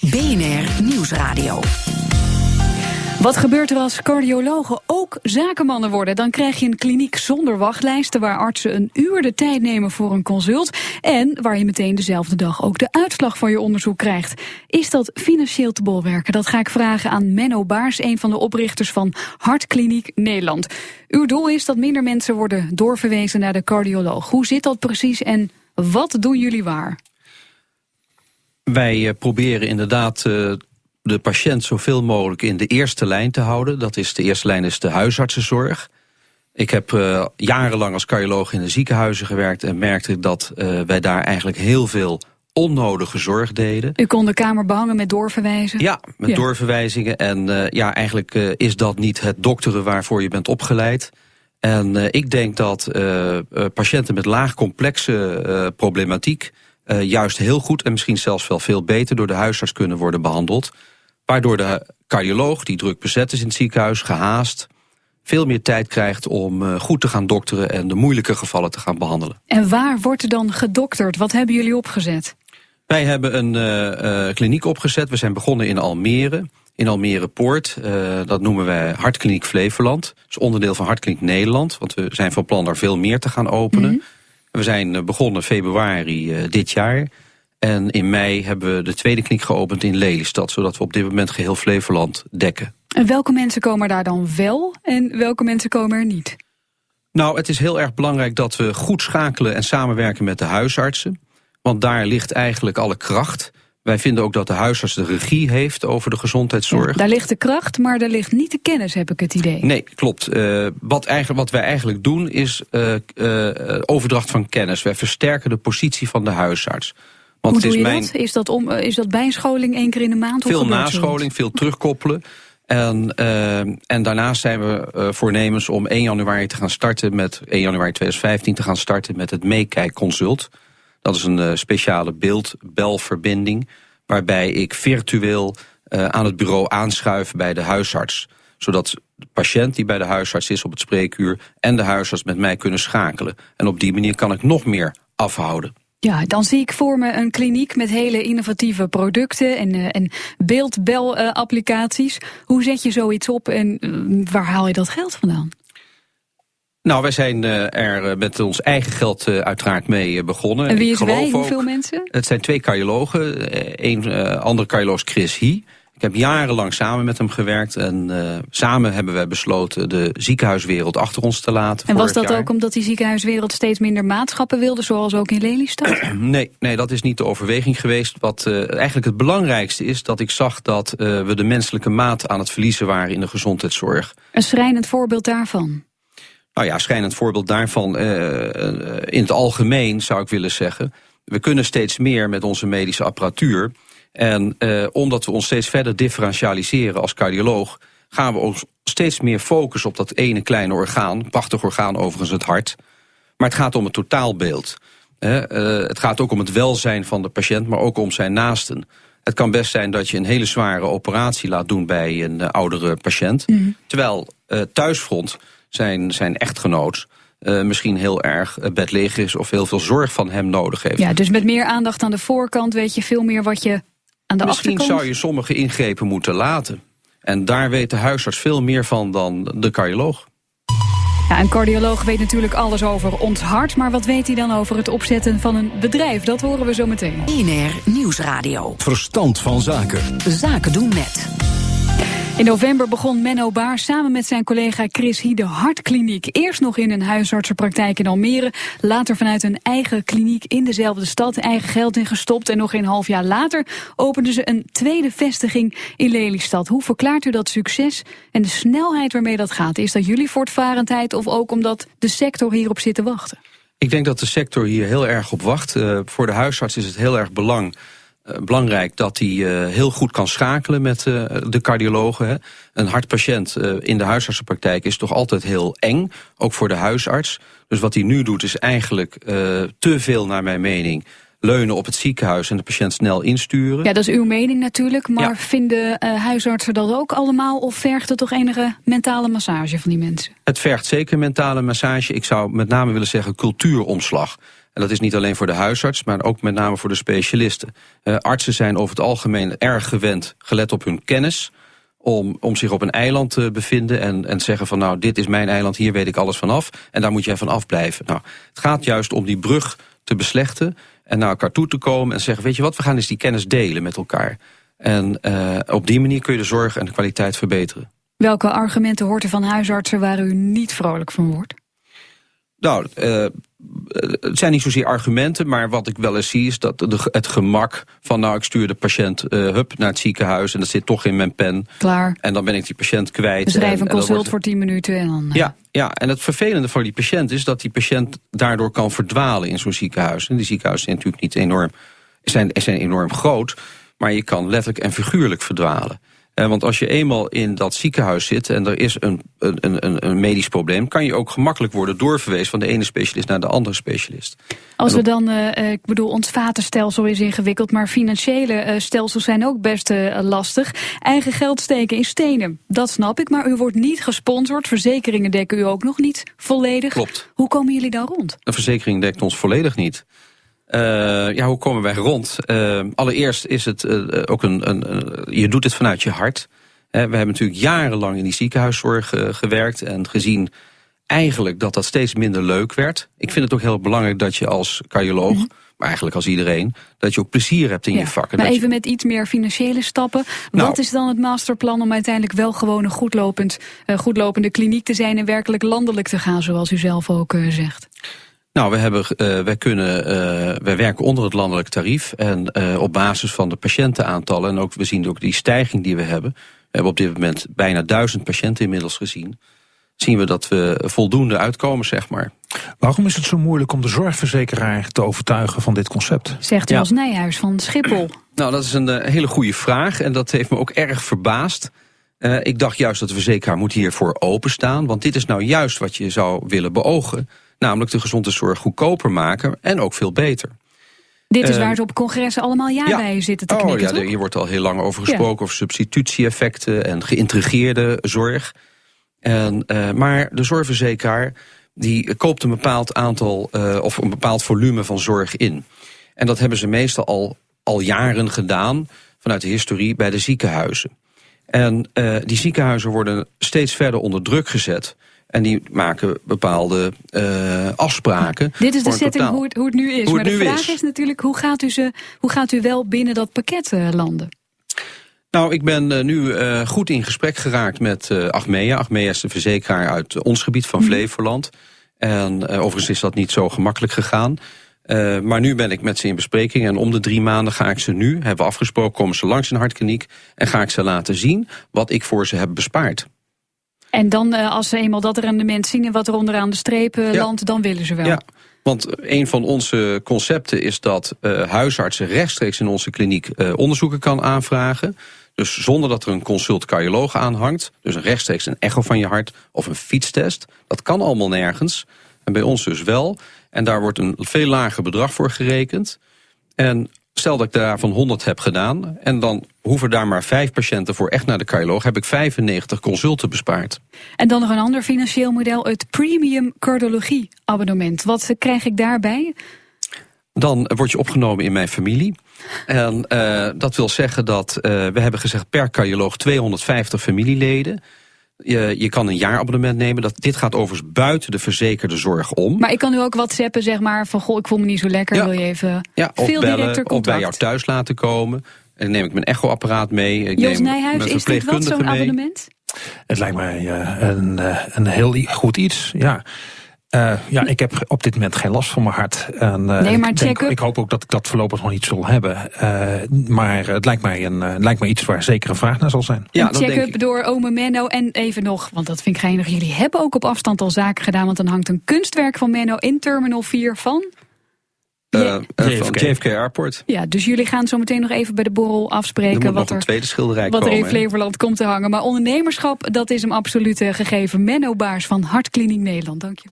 BNR Nieuwsradio. Wat gebeurt er als cardiologen ook zakenmannen worden? Dan krijg je een kliniek zonder wachtlijsten waar artsen een uur de tijd nemen voor een consult en waar je meteen dezelfde dag ook de uitslag van je onderzoek krijgt. Is dat financieel te bolwerken? Dat ga ik vragen aan Menno Baars, een van de oprichters van Hartkliniek Nederland. Uw doel is dat minder mensen worden doorverwezen naar de cardioloog. Hoe zit dat precies en wat doen jullie waar? Wij eh, proberen inderdaad uh, de patiënt zoveel mogelijk in de eerste lijn te houden. Dat is de eerste lijn is de huisartsenzorg. Ik heb uh, jarenlang als cardioloog in de ziekenhuizen gewerkt en merkte dat uh, wij daar eigenlijk heel veel onnodige zorg deden. U kon de kamer behangen met doorverwijzen? Ja, met ja. doorverwijzingen. En uh, ja, eigenlijk is dat niet het dokteren waarvoor je bent opgeleid. En ik denk dat patiënten met laag complexe problematiek uh, juist heel goed en misschien zelfs wel veel beter door de huisarts kunnen worden behandeld. Waardoor de cardioloog, die druk bezet is in het ziekenhuis, gehaast, veel meer tijd krijgt om uh, goed te gaan dokteren en de moeilijke gevallen te gaan behandelen. En waar wordt er dan gedokterd? Wat hebben jullie opgezet? Wij hebben een uh, kliniek opgezet. We zijn begonnen in Almere. In Almere Poort, dat noemen wij Hartkliniek Flevoland. Dat is onderdeel van Hartkliniek Nederland, want we zijn van plan daar veel meer te gaan openen. Mm -hmm. We zijn begonnen februari uh, dit jaar. En in mei hebben we de tweede kliniek geopend in Lelystad... zodat we op dit moment geheel Flevoland dekken. En welke mensen komen daar dan wel en welke mensen komen er niet? Nou, het is heel erg belangrijk dat we goed schakelen en samenwerken met de huisartsen. Want daar ligt eigenlijk alle kracht. Wij vinden ook dat de huisarts de regie heeft over de gezondheidszorg. Ja, daar ligt de kracht, maar daar ligt niet de kennis, heb ik het idee. Nee, klopt. Uh, wat, eigenlijk, wat wij eigenlijk doen is uh, uh, overdracht van kennis. Wij versterken de positie van de huisarts. Want Hoe het is doe je mijn... dat? Is dat, om, is dat bijscholing één keer in de maand? Veel nascholing, veel terugkoppelen. En, en daarnaast zijn we voornemens om 1 januari te gaan starten met 1 januari 2015 te gaan starten met het meekijkconsult. Dat is een uh, speciale beeldbelverbinding waarbij ik virtueel uh, aan het bureau aanschuif bij de huisarts. Zodat de patiënt die bij de huisarts is op het spreekuur en de huisarts met mij kunnen schakelen. En op die manier kan ik nog meer afhouden. Ja, dan zie ik voor me een kliniek met hele innovatieve producten en, uh, en beeldbel-applicaties. Hoe zet je zoiets op en waar haal je dat geld vandaan? Nou, wij zijn uh, er met ons eigen geld uh, uiteraard mee begonnen. En wie is wij? Hoeveel mensen? Het zijn twee cardiologen. Een andere cardioloog Chris Hie. Ik heb jarenlang samen met hem gewerkt. En samen hebben wij besloten de ziekenhuiswereld achter ons te laten. En was dat jaar. ook omdat die ziekenhuiswereld steeds minder maatschappen wilde, zoals ook in Lelystad? nee, nee, dat is niet de overweging geweest. Wat eigenlijk het belangrijkste is dat ik zag dat we de menselijke maat aan het verliezen waren in de gezondheidszorg. Een schrijnend voorbeeld daarvan? Nou ja, schijnend voorbeeld daarvan uh, in het algemeen zou ik willen zeggen. We kunnen steeds meer met onze medische apparatuur. En uh, omdat we ons steeds verder differentialiseren als cardioloog... gaan we ons steeds meer focussen op dat ene kleine orgaan. Prachtig orgaan overigens, het hart. Maar het gaat om het totaalbeeld. Het gaat ook om het welzijn van de patiënt, maar ook om zijn naasten. Het kan best zijn dat je een hele zware operatie laat doen bij een oudere patiënt. Mm. Terwijl thuisfront zijn, zijn echtgenoot uh, misschien heel erg bedleeg is of heel veel zorg van hem nodig heeft. Ja, dus met meer aandacht aan de voorkant weet je veel meer wat je aan de misschien achterkant... zou je sommige ingrepen moeten laten. En daar weet de huisarts veel meer van dan de cardioloog. Ja, een cardioloog weet natuurlijk alles over ons hart... maar wat weet hij dan over het opzetten van een bedrijf? Dat horen we zo meteen. INR Nieuwsradio. Verstand van zaken. Zaken doen met... In november begon Menno Baar samen met zijn collega Chris Hie de Hartkliniek. Eerst nog in een huisartsenpraktijk in Almere. Later vanuit een eigen kliniek in dezelfde stad. Eigen geld ingestopt. En nog een half jaar later openden ze een tweede vestiging in Lelystad. Hoe verklaart u dat succes en de snelheid waarmee dat gaat? Is dat jullie voortvarendheid of ook omdat de sector hierop zit te wachten? Ik denk dat de sector hier heel erg op wacht. Uh, voor de huisarts is het heel erg belang belangrijk dat hij uh, heel goed kan schakelen met uh, de cardiologen. Hè. Een hartpatiënt in de huisartsenpraktijk is toch altijd heel eng, ook voor de huisarts. Dus wat hij nu doet is eigenlijk te veel naar mijn mening leunen op het ziekenhuis en de patiënt snel insturen. Ja, dat is uw mening natuurlijk, maar ja. vinden huisartsen dat ook allemaal of vergt het toch enige mentale massage van die mensen? Het vergt zeker mentale massage. Ik zou met name willen zeggen cultuuromslag. En dat is niet alleen voor de huisarts, maar ook met name voor de specialisten. Uh, artsen zijn over het algemeen erg gewend, gelet op hun kennis... om, om zich op een eiland te bevinden en, en zeggen van... nou, dit is mijn eiland, hier weet ik alles vanaf... en daar moet jij van afblijven. Nou, het gaat juist om die brug te beslechten... en naar elkaar toe te komen en zeggen... weet je wat, we gaan eens die kennis delen met elkaar. En uh, op die manier kun je de zorg en de kwaliteit verbeteren. Welke argumenten hoort u van huisartsen waar u niet vrolijk van wordt? Nou, uh, het zijn niet zozeer argumenten, maar wat ik wel eens zie is dat de, het gemak van nou ik stuur de patiënt uh, hup naar het ziekenhuis en dat zit toch in mijn pen. Klaar. En dan ben ik die patiënt kwijt. We schrijven een consult voor 10 minuten en dan... Uh... Ja, ja, en het vervelende voor die patiënt is dat die patiënt daardoor kan verdwalen in zo'n ziekenhuis. En die ziekenhuizen zijn natuurlijk niet enorm, zijn, zijn enorm groot, maar je kan letterlijk en figuurlijk verdwalen. Uh, want als je eenmaal in dat ziekenhuis zit en er is een, een, een, een medisch probleem... kan je ook gemakkelijk worden doorverwezen van de ene specialist naar de andere specialist. Als we dan, uh, ik bedoel, ons vatenstelsel is ingewikkeld... maar financiële uh, stelsels zijn ook best lastig. Eigen geld steken in stenen, dat snap ik. Maar u wordt niet gesponsord, verzekeringen dekken u ook nog niet volledig. Klopt. Hoe komen jullie dan rond? Een verzekering dekt ons volledig niet. Uh, ja, hoe komen wij rond? Uh, allereerst is het uh, ook een, een, Je doet het vanuit je hart. we hebben natuurlijk jarenlang in die ziekenhuiszorg gewerkt en gezien eigenlijk dat dat steeds minder leuk werd. Ik vind het ook heel belangrijk dat je als cardioloog, mm -hmm. maar eigenlijk als iedereen, dat je ook plezier hebt in ja, je vak. En maar even je... met iets meer financiële stappen. Nou, Wat is dan het masterplan om uiteindelijk wel gewoon een goedlopend, goedlopende kliniek te zijn en werkelijk landelijk te gaan, zoals u zelf ook zegt? Nou, we hebben, uh, wij, kunnen, uh, wij werken onder het landelijk tarief. En uh, op basis van de patiëntenaantallen, en ook, we zien ook die stijging die we hebben. We hebben op dit moment bijna duizend patiënten inmiddels gezien. Zien we dat we voldoende uitkomen, zeg maar. Waarom is het zo moeilijk om de zorgverzekeraar te overtuigen van dit concept? Zegt ja. Nijhuis van Schiphol. Nou, dat is een hele goede vraag. En dat heeft me ook erg verbaasd. Uh, ik dacht juist dat de verzekeraar moet hiervoor openstaan. Want dit is nou juist wat je zou willen beogen. Namelijk de gezondheidszorg goedkoper maken en ook veel beter. Dit is uh, waar ze op congressen allemaal ja, ja. bij zitten te knikken, oh, ja, Hier wordt al heel lang over gesproken, ja. over substitutie-effecten en geïntegreerde zorg. En, uh, maar de zorgverzekeraar die koopt een bepaald aantal uh, of een bepaald volume van zorg in. En dat hebben ze meestal al, al jaren gedaan vanuit de historie bij de ziekenhuizen. En uh, die ziekenhuizen worden steeds verder onder druk gezet. En die maken bepaalde uh, afspraken. Dit is de setting hoe het, hoe het nu is. Maar de vraag is. is. natuurlijk, hoe gaat, u ze, hoe gaat u wel binnen dat pakket uh, landen? Nou, ik ben uh, nu uh, goed in gesprek geraakt met uh, Achmea. Achmea is de verzekeraar uit ons gebied van Flevoland. En overigens is dat niet zo gemakkelijk gegaan. Maar nu ben ik met ze in bespreking en om de drie maanden ga ik ze nu, hebben we afgesproken, komen ze langs in hartkliniek en ga ik ze laten zien wat ik voor ze heb bespaard. En dan uh, als ze eenmaal dat rendement zien en wat er onderaan de streep Ja. landt, dan willen ze wel. Ja, want een van onze concepten is dat uh, huisartsen rechtstreeks in onze kliniek uh, onderzoeken kan aanvragen. Dus zonder dat er een consult cardioloog aanhangt. Dus rechtstreeks een echo van je hart of een fietstest. Dat kan allemaal nergens. En bij ons dus wel. En daar wordt een veel lager bedrag voor gerekend. En stel dat ik daarvan 100 heb gedaan... en dan hoeven daar maar vijf patiënten voor echt naar de cardioloog... heb ik 95 consulten bespaard. En dan nog een ander financieel model, het premium cardiologie abonnement. Wat krijg ik daarbij? Dan word je opgenomen in mijn familie. En uh, dat wil zeggen dat uh, we hebben gezegd per cardioloog 250 familieleden... Je, je kan een jaarabonnement nemen. Dat, dit gaat overigens buiten de verzekerde zorg om. Maar ik kan nu ook whatsappen, zeg maar, van goh, ik voel me niet zo lekker, Ja. wil je even Ja, of veel bellen, directer of bij jou thuis laten komen. En dan neem ik mijn echoapparaat mee. Ik Jos neem Nijhuis, is dit wat zo'n abonnement? Het lijkt mij uh, een, uh, een heel goed iets. Ja. Uh, ja, ik heb op dit moment geen last van mijn hart. En, uh, Nee, maar ik, denk, check-up. ik hoop ook dat ik dat voorlopig nog niet zal hebben. Uh, maar het lijkt mij, een, uh, lijkt mij iets waar zeker een vraag naar zal zijn. Ja, een check-up door ome Menno. En even nog, want dat vind ik geinig. Jullie hebben ook op afstand al zaken gedaan. Want dan hangt een kunstwerk van Menno in Terminal 4 van... Uh, uh, JFK. JFK Airport. Ja, dus jullie gaan zo meteen nog even bij de borrel afspreken... wat een er, tweede schilderij wat er in. Flevoland komt te hangen. Maar ondernemerschap, dat is hem absoluut eh, gegeven. Menno Baars van Hartkliniek Nederland, dank je.